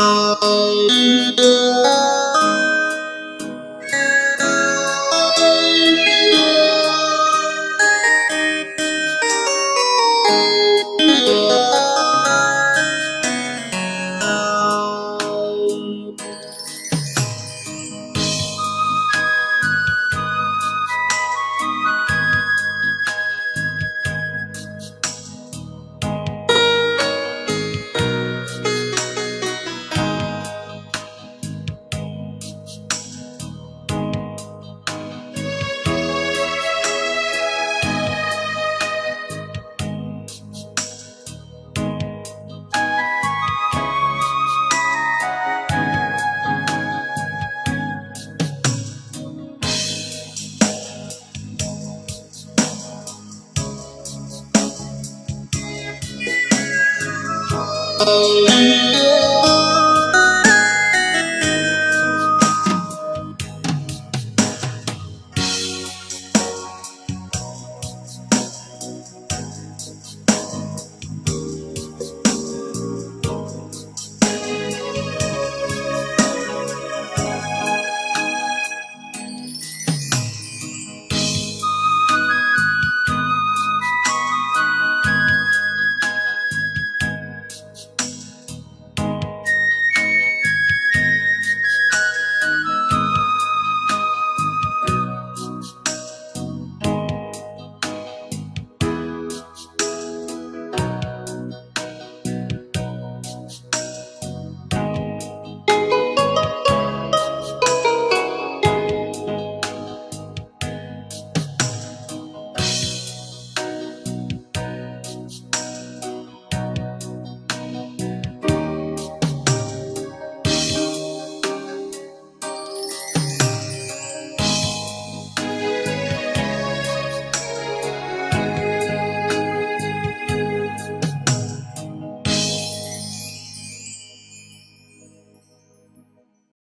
Tchau. Oh.